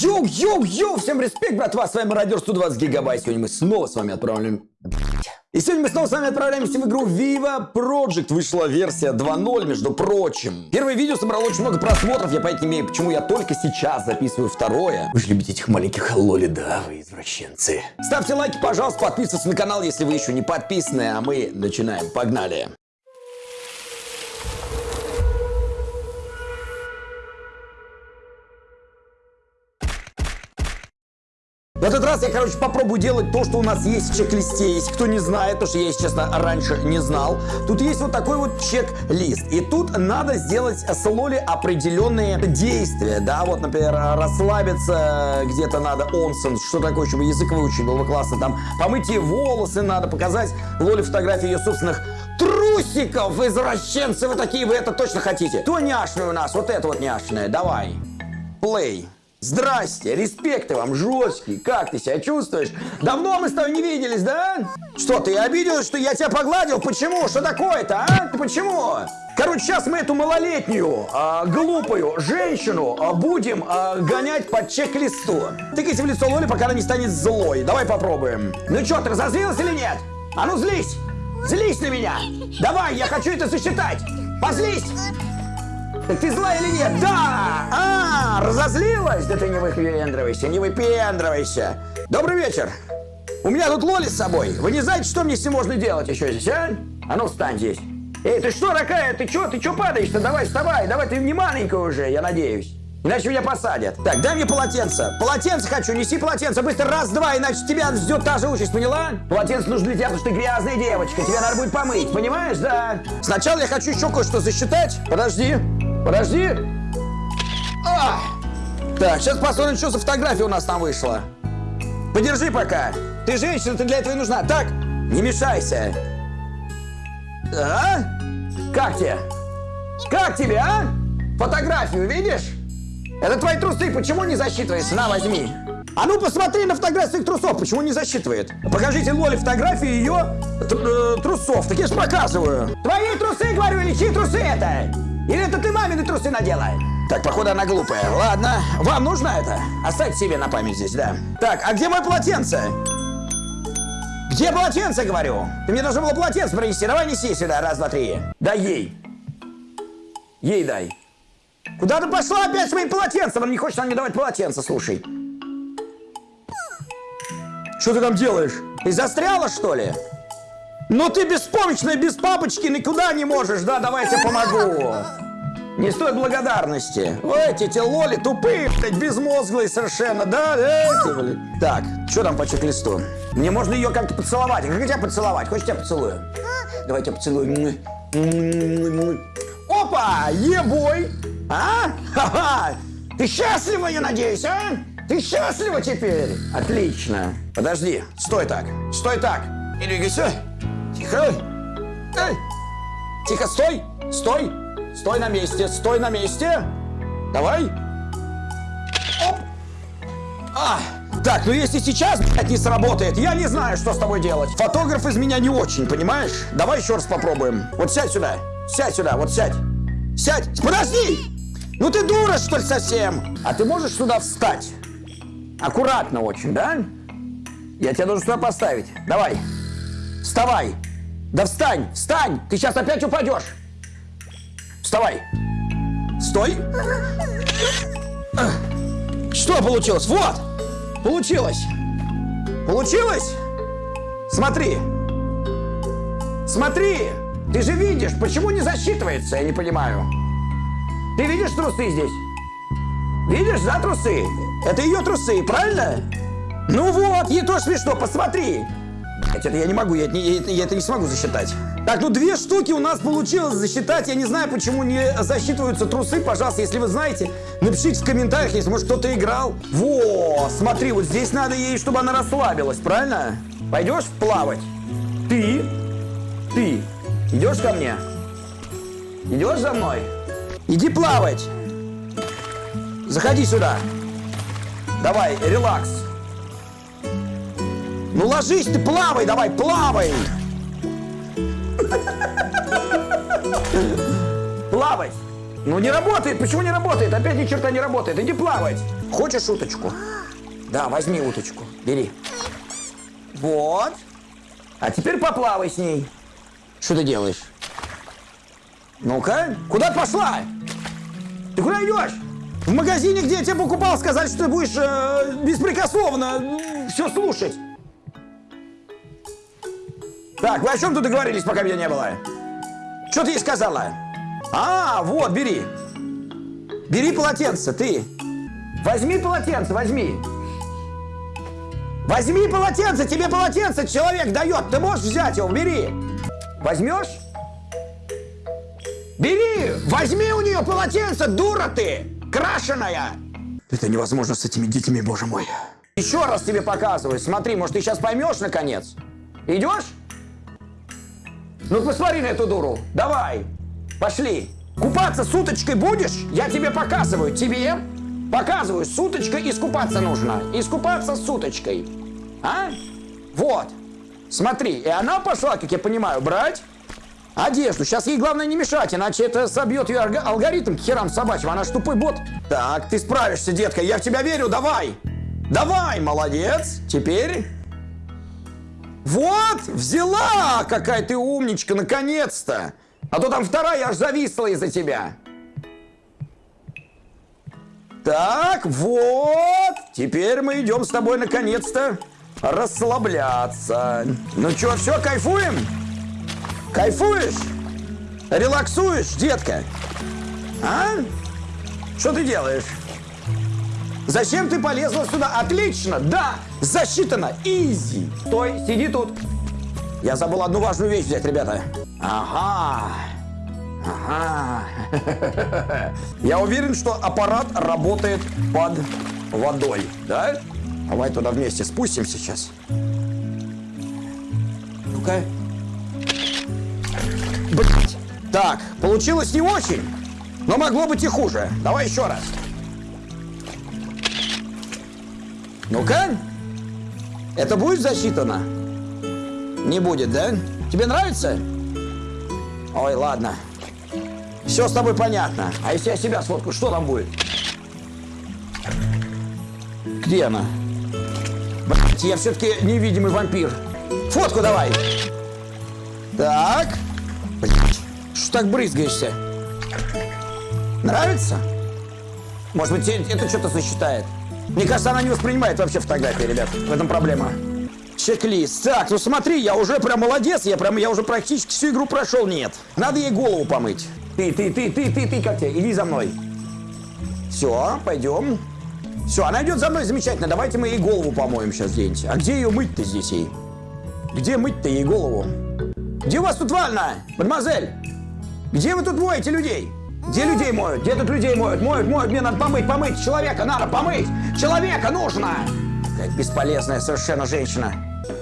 Йоу-йоу-йоу! Всем респект, братва! С вами Мародер 120 гигабайт. Сегодня мы снова с вами отправляем... И сегодня мы снова с вами отправляемся в игру Viva Project. Вышла версия 2.0, между прочим. Первое видео собрало очень много просмотров. Я понятия не имею, почему я только сейчас записываю второе. Вы же любите этих маленьких лоли, да, вы извращенцы. Ставьте лайки, пожалуйста, подписывайтесь на канал, если вы еще не подписаны. А мы начинаем. Погнали! В этот раз я, короче, попробую делать то, что у нас есть в чек-листе. Если кто не знает, то что я, если честно, раньше не знал. Тут есть вот такой вот чек-лист. И тут надо сделать с Лоли определенные действия. Да, вот, например, расслабиться где-то надо, онсен, что такое, чтобы язык выучить, было бы классно. Там помыть ей волосы надо, показать Лоле фотографии ее собственных трусиков, извращенцы вы такие, вы это точно хотите. То няшное у нас, вот это вот няшное, давай. Плей. Здрасте, респекты вам, жесткий. Как ты себя чувствуешь? Давно мы с тобой не виделись, да? Что, ты обиделась, что я тебя погладил? Почему? Что такое-то, а? Почему? Короче, сейчас мы эту малолетнюю, э, глупую женщину э, будем э, гонять по чек-листу. Тыкайся в лицо Лоли, пока она не станет злой. Давай попробуем. Ну что, ты разозлилась или нет? А ну злись! Злись на меня! Давай, я хочу это засчитать! Позлись! Ты зла или нет? Да! А, разозлилась? Да ты не выпендривайся, не выпендривайся. Добрый вечер. У меня тут Лоли с собой. Вы не знаете, что мне с ним можно делать еще здесь, а? А ну встань здесь. Эй, ты что такая? Ты что? Ты что падаешь-то? Давай вставай. Давай, ты не маленькая уже, я надеюсь. Иначе меня посадят. Так, дай мне полотенце. Полотенце хочу, неси полотенце. Быстро, раз, два, иначе тебя ждет та же участь, поняла? Полотенце нужно для тебя, потому что ты грязная девочка. Тебя надо будет помыть, понимаешь, да? Сначала я хочу еще кое-что засчитать. Подожди. Подожди. А! Так, сейчас посмотрим, что за фотография у нас там вышла. Подержи пока. Ты женщина, ты для этого и нужна. Так, не мешайся. А? Как тебе? Как тебе, а? Фотографию видишь? Это твои трусы, почему не засчитываешь? На, возьми. А ну посмотри на фотографию своих трусов, почему не засчитывает? Покажите Лоле фотографии ее э, трусов, так я же показываю. Твои трусы, говорю, или чьи трусы это? Или это ты мамины трусы надела? Так, походу она глупая. Ладно, вам нужно это? Оставьте себе на память здесь, да. Так, а где мое полотенце? Где полотенце, говорю? Ты мне должен было полотенце принести. Давай неси сюда. Раз, два, три. Дай ей. Ей дай. Куда ты пошла опять с моим полотенцем? Он не хочет нам не давать полотенце, слушай. Что ты там делаешь? Ты застряла, что ли? Ну ты беспомощная, без папочки, никуда не можешь, да? Давай я тебе помогу. Не стоит благодарности. Ой, эти, лоли тупые, блядь, безмозглые совершенно, да? Эти, блядь. Так, что там по чек-листу? Мне можно ее как-то поцеловать. Как тебя поцеловать? Хочешь, тебя поцелую? Давай тебя поцелую. Опа! Ебой! А? Ха-ха! Ты счастлива, я надеюсь, а? Ты счастлива теперь? Отлично. Подожди, стой так, стой так. Не двигайся. Тихо! Эй! Тихо, стой! Стой! Стой на месте! Стой на месте! Давай! Оп! А! Так, ну если сейчас, блядь, не сработает, я не знаю, что с тобой делать. Фотограф из меня не очень, понимаешь? Давай еще раз попробуем. Вот сядь сюда. Сядь сюда, вот сядь. Сядь! Подожди! Ну ты дура, что ли, совсем? А ты можешь сюда встать? Аккуратно очень, да? Я тебя должен сюда поставить. Давай. Вставай. Да встань, встань! Ты сейчас опять упадешь! Вставай! Стой! Что получилось? Вот! Получилось! Получилось? Смотри! Смотри! Ты же видишь, почему не засчитывается, я не понимаю. Ты видишь трусы здесь? Видишь, да, трусы? Это ее трусы, правильно? Ну вот, ей тоже смешно, посмотри. Это я не могу, я, я, я это не смогу засчитать. Так, ну две штуки у нас получилось засчитать. Я не знаю, почему не засчитываются трусы. Пожалуйста, если вы знаете, напишите в комментариях, если, может, кто-то играл. Во, смотри, вот здесь надо ей, чтобы она расслабилась, правильно? Пойдешь плавать? Ты, ты, идешь ко мне? Идешь за мной? Иди плавать. Заходи сюда. Давай, релакс. Ну ложись ты, плавай, давай, плавай! Плавай! Ну не работает, почему не работает? Опять ни черта не работает. Иди плавать. Хочешь уточку? Да, возьми уточку. Бери. Вот. А теперь поплавай с ней. Что ты делаешь? Ну-ка, куда ты пошла? Ты куда идешь? В магазине, где я тебе покупал, сказали, что ты будешь э, беспрекословно все слушать. Так, вы о чем тут договорились, пока меня не было? Что ты ей сказала? А, вот, бери. Бери полотенце, ты. Возьми полотенце, возьми. Возьми полотенце, тебе полотенце человек дает. Ты можешь взять его, бери. Возьмешь? Бери, возьми у нее полотенце, дура ты, крашеная. Это невозможно с этими детьми, боже мой. Еще раз тебе показываю, смотри, может ты сейчас поймешь наконец. Идешь? Ну посмотри на эту дуру, давай, пошли. Купаться с уточкой будешь? Я тебе показываю, тебе показываю, с уточкой искупаться нужно. Искупаться с уточкой. А? Вот. Смотри, и она пошла, как я понимаю, брать одежду. Сейчас ей главное не мешать, иначе это собьет ее алгоритм к херам собачьим. Она ж тупой бот. Так, ты справишься, детка, я в тебя верю, давай. Давай, молодец. Теперь... Вот, взяла! Какая ты умничка, наконец-то! А то там вторая аж зависла из-за тебя. Так, вот. Теперь мы идем с тобой наконец-то расслабляться. Ну что, все, кайфуем? Кайфуешь? Релаксуешь, детка? А? Что ты делаешь? Зачем ты полезла сюда? Отлично, да, засчитано, изи. Стой, сиди тут. Я забыл одну важную вещь взять, ребята. Ага, ага. Я уверен, что аппарат работает под водой, да? Давай туда вместе спустимся сейчас. Ну-ка. Так, получилось не очень, но могло быть и хуже. Давай еще раз. Ну-ка. Это будет засчитано? Не будет, да? Тебе нравится? Ой, ладно. Все с тобой понятно. А если я себя сфоткаю, что там будет? Где она? Блять, я все-таки невидимый вампир. Фотку давай. Так. Блять, что так брызгаешься? Нравится? Может быть, это что-то сосчитает? Мне кажется, она не воспринимает вообще фотографии, ребят. В этом проблема. Чек-лист. Так, ну смотри, я уже прям молодец. Я прям, я уже практически всю игру прошел. Нет. Надо ей голову помыть. Ты, ты, ты, ты, ты, ты, как тебе? Иди за мной. Все, пойдем. Все, она идет за мной, замечательно. Давайте мы ей голову помоем сейчас где-нибудь. А где ее мыть-то здесь ей? Где мыть-то ей голову? Где у вас тут ванна, мадемуазель? Где вы тут моете людей? Где людей моют? Где тут людей моют? Моют, моют, мне надо помыть, помыть. Человека надо помыть. Человека нужно. Какая бесполезная совершенно женщина.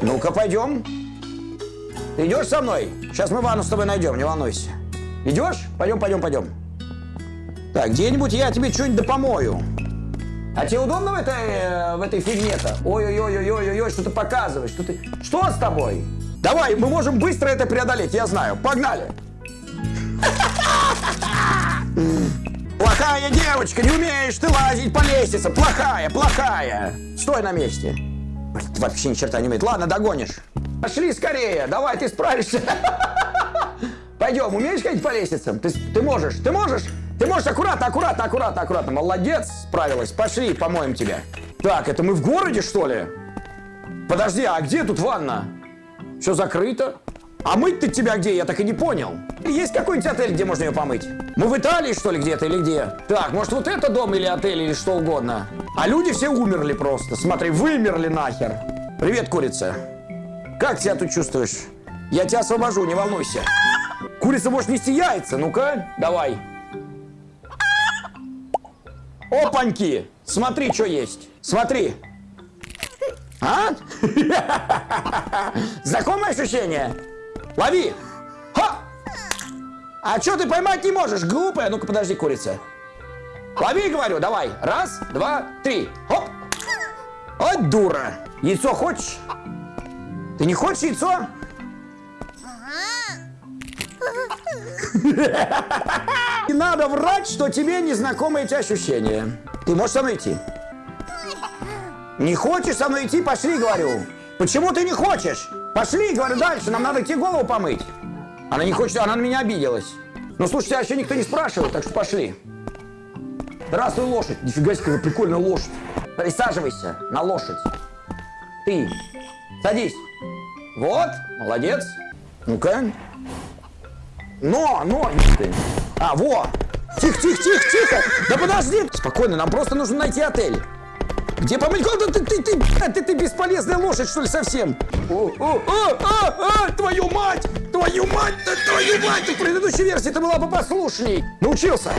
Ну-ка, пойдем. Идешь со мной? Сейчас мы ванну с тобой найдем, не волнуйся. Идешь? Пойдем, пойдем, пойдем. Так, где-нибудь я тебе что-нибудь да помою. А тебе удобно в этой, э, в этой фигне-то? Ой-ой-ой-ой-ой-ой, что ты показываешь? Что, ты... что с тобой? Давай, мы можем быстро это преодолеть, я знаю. Погнали! Плохая девочка, не умеешь ты лазить по лестнице. Плохая, плохая. Стой на месте. Вообще ни черта не умеет. Ладно, догонишь. Пошли скорее, давай, ты справишься. Пойдем, умеешь ходить по лестницам? Ты, ты можешь, ты можешь? Ты можешь аккуратно, аккуратно, аккуратно, аккуратно. Молодец, справилась. Пошли, помоем тебя. Так, это мы в городе, что ли? Подожди, а где тут ванна? Все закрыто? А мыть-то тебя где? Я так и не понял. Есть какой-нибудь отель, где можно ее помыть? Мы в Италии, что ли, где-то или где? Так, может, вот это дом или отель, или что угодно. А люди все умерли просто. Смотри, вымерли нахер. Привет, курица. Как себя тут чувствуешь? Я тебя освобожу, не волнуйся. Курица может нести яйца. Ну-ка, давай. Опаньки! Смотри, что есть. Смотри. А? Знакомое ощущение? Лови! Ха! А что ты поймать не можешь, глупая? Ну-ка, подожди, курица. Лови, говорю, давай. Раз, два, три. Хоп! Ой, дура. Яйцо хочешь? Ты не хочешь яйцо? Не надо врать, что тебе незнакомы эти ощущения. Ты можешь со мной идти? Не хочешь со мной идти? Пошли, говорю. Почему ты не хочешь? Пошли, говорю, дальше. Нам надо идти голову помыть. Она не хочет, она на меня обиделась. Ну, слушайте, а еще никто не спрашивает, так что пошли. Здравствуй, лошадь. Нифига себе, какая прикольная лошадь. Присаживайся на лошадь. Ты. Садись. Вот, молодец. Ну-ка. Но, но. А, во. Тихо, тихо, тихо, тихо. Да подожди. Спокойно, нам просто нужно найти отель. Где помыть голову? Ты, ты, ты, ты, ты, бесполезная лошадь, что ли, совсем? О, о, о, а, а, твою мать! Твою мать, твою мать! В предыдущей версии ты была бы послушней. Научился.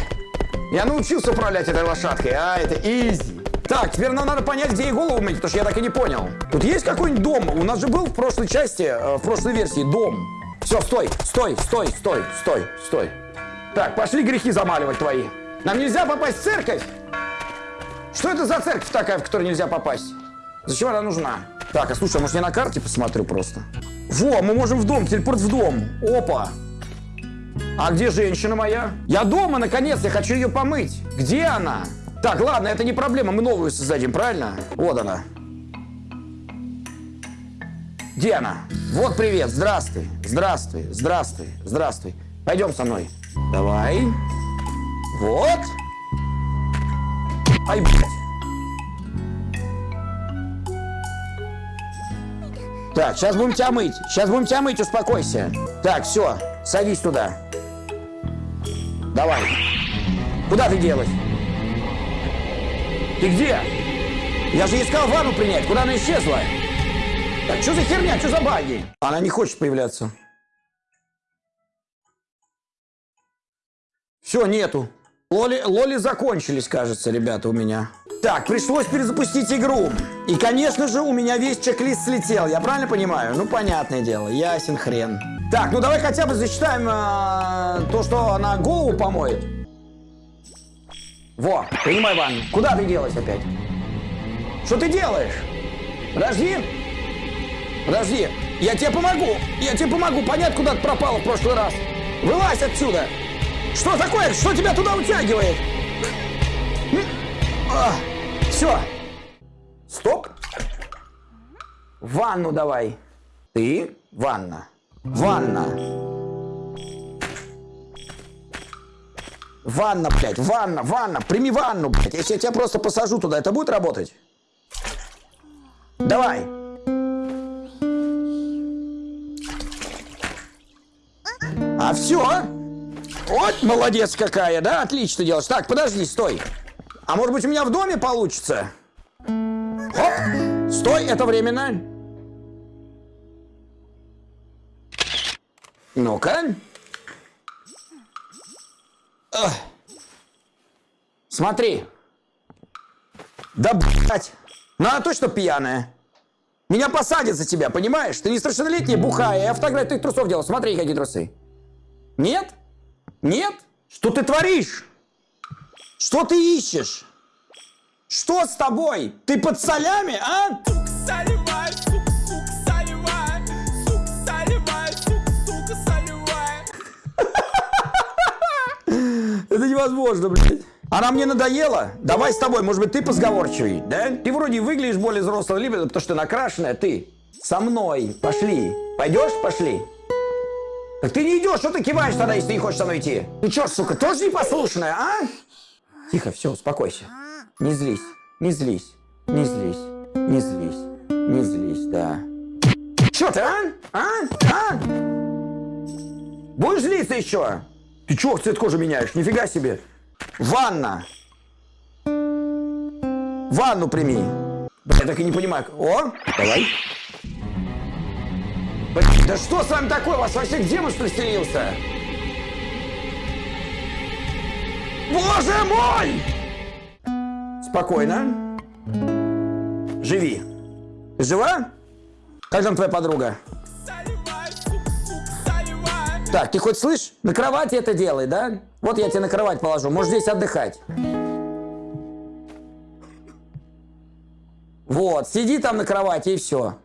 Я научился управлять этой лошадкой, а это изи. Так, теперь нам надо понять, где ей голову мыть, потому что я так и не понял. Тут есть какой-нибудь дом? У нас же был в прошлой части, э, в прошлой версии дом. Все, стой, стой, стой, стой, стой, стой. Так, пошли грехи замаливать твои. Нам нельзя попасть в церковь. Что это за церковь такая, в которую нельзя попасть? Зачем она нужна? Так, а слушай, а может я на карте посмотрю просто? Во, мы можем в дом, телепорт в дом. Опа. А где женщина моя? Я дома, наконец, я хочу ее помыть. Где она? Так, ладно, это не проблема, мы новую создадим, правильно? Вот она. Где она? Вот привет, здравствуй, здравствуй, здравствуй, здравствуй. Пойдем со мной. Давай. Вот. Ай, блядь. Так, сейчас будем тебя мыть. Сейчас будем тебя мыть, успокойся. Так, все, садись туда. Давай. Куда ты делась? Ты где? Я же искал ванну принять. Куда она исчезла? Так, что за херня? Что за баги? Она не хочет появляться. Все, нету. Лоли, лоли закончились, кажется, ребята, у меня. Так, пришлось перезапустить игру. И, конечно же, у меня весь чек-лист слетел. Я правильно понимаю? Ну, понятное дело. Ясен хрен. Так, ну давай хотя бы засчитаем э, то, что она голову помоет. Во, принимай ванну. Куда ты делась опять? Что ты делаешь? Подожди. Подожди. Я тебе помогу. Я тебе помогу понять, куда ты пропала в прошлый раз. Вылазь отсюда. Что такое? Что тебя туда утягивает? А, все. Стоп. Ванну давай. Ты ванна. Ванна. Ванна, блядь, ванна, ванна. Прими ванну, блядь. Если я тебя просто посажу туда, это будет работать? Давай. А все? Вот молодец какая, да? Отлично делаешь. Так, подожди, стой. А может быть у меня в доме получится? Хоп. Стой, это временно. Ну-ка. Смотри. Да, блядь. Ну, она точно пьяная. Меня посадят за тебя, понимаешь? Ты несовершеннолетняя, бухая. Я фотографию твоих трусов делал. Смотри, какие трусы. Нет? Нет? Что ты творишь? Что ты ищешь? Что с тобой? Ты под солями, а? Это невозможно, блядь. Она мне надоела? Давай с тобой, может быть, ты позговорчивый, да? Ты вроде выглядишь более взрослым, либо потому что ты накрашенная, ты со мной. Пошли. Пойдешь? Пошли. Так ты не идешь, что ты киваешь тогда, если не хочешь со мной идти? Ты что, сука, тоже непослушная, а? Тихо, все, успокойся. Не злись, не злись, не злись, не злись, не злись, да. Че ты, а? А? А? Будешь злиться еще? Ты чего цвет кожи меняешь? Нифига себе. Ванна. Ванну прими. Я так и не понимаю. О, давай. Блин, да что с вами такое? У вас вообще демон что ли стелился? Боже мой! Спокойно. Живи. Жива? Как там твоя подруга? Так, ты хоть слышь? На кровати это делай, да? Вот я тебе на кровать положу. Можешь здесь отдыхать. Вот, сиди там на кровати и все.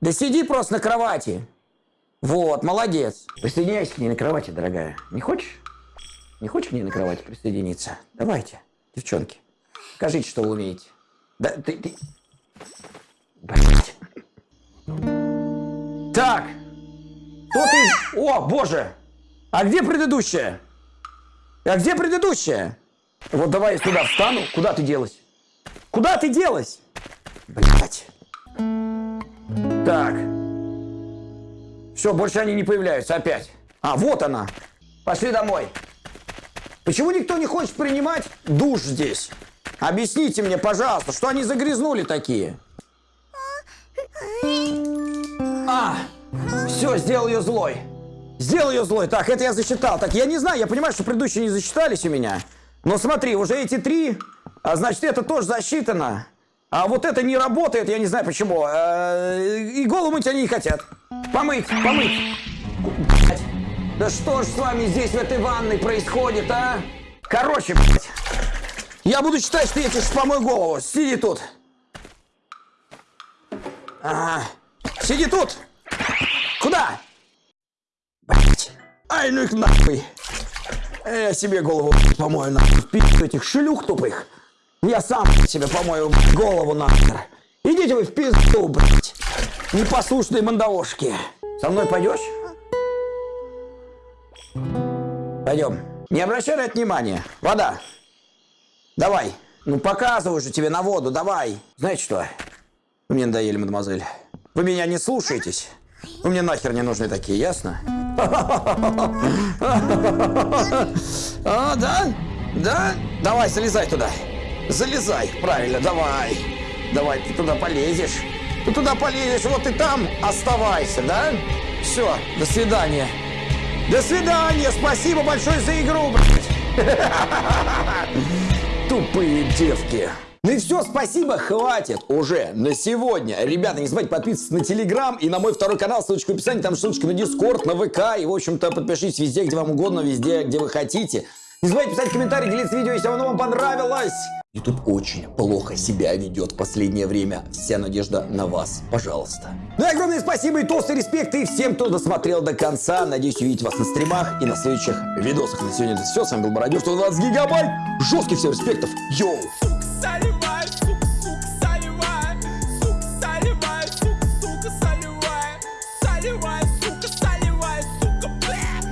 Да сиди просто на кровати. Вот, молодец. Присоединяйся к ней на кровати, дорогая. Не хочешь? Не хочешь к ней на кровати присоединиться? Давайте, девчонки. Скажите, что вы умеете. Да, ты, ты... Блять. Так. Кто ты? О, боже. А где предыдущая? А где предыдущая? Вот давай я сюда встану. Куда ты делась? Куда ты делась? Блять. Так. Все, больше они не появляются опять. А, вот она. Пошли домой. Почему никто не хочет принимать душ здесь? Объясните мне, пожалуйста, что они загрязнули такие? А, все, сделал ее злой. Сделал ее злой. Так, это я засчитал. Так, я не знаю, я понимаю, что предыдущие не засчитались у меня. Но смотри, уже эти три, а значит, это тоже засчитано. А вот это не работает, я не знаю почему. Э, и голову мыть они не хотят. Помыть, помыть. Да что ж с вами здесь в этой ванной происходит, а? Короче, блядь. Я буду считать, что я тебе помою голову. Сиди тут. Ага. Сиди тут. Куда? Блять. Ай, ну их нахуй. Я себе голову помою нахуй. Пи*** этих шлюх тупых. Я сам себе помою голову нахер. Идите вы в пизду, блядь. Непослушные мандавошки. Со мной пойдешь? Пойдем. Не обращай на это внимания. Вода. Давай. Ну показываю же тебе на воду, давай. Знаете что? Вы мне надоели, мадемуазель. Вы меня не слушаетесь. Вы мне нахер не нужны такие, ясно? А, да? Да? Давай, залезай туда. Залезай, правильно, давай. Давай, ты туда полезешь. Ты туда полезешь, вот и там оставайся, да? Все, до свидания. До свидания, спасибо большое за игру, блядь. Тупые девки. Ну и все, спасибо, хватит уже на сегодня. Ребята, не забывайте подписываться на Телеграм и на мой второй канал, ссылочка в описании, там ссылочка на Дискорд, на ВК. И, в общем-то, подпишитесь везде, где вам угодно, везде, где вы хотите. Не забывайте писать комментарии, делиться видео, если оно вам понравилось. YouTube очень плохо себя ведет в последнее время. Вся надежда на вас. Пожалуйста. Ну и огромное спасибо и толстый респект и всем, кто досмотрел до конца. Надеюсь увидеть вас на стримах и на следующих видосах. На сегодня это все. С вами был Бородюр, 120 гигабайт. Жестких всем респектов. Йоу! Салют!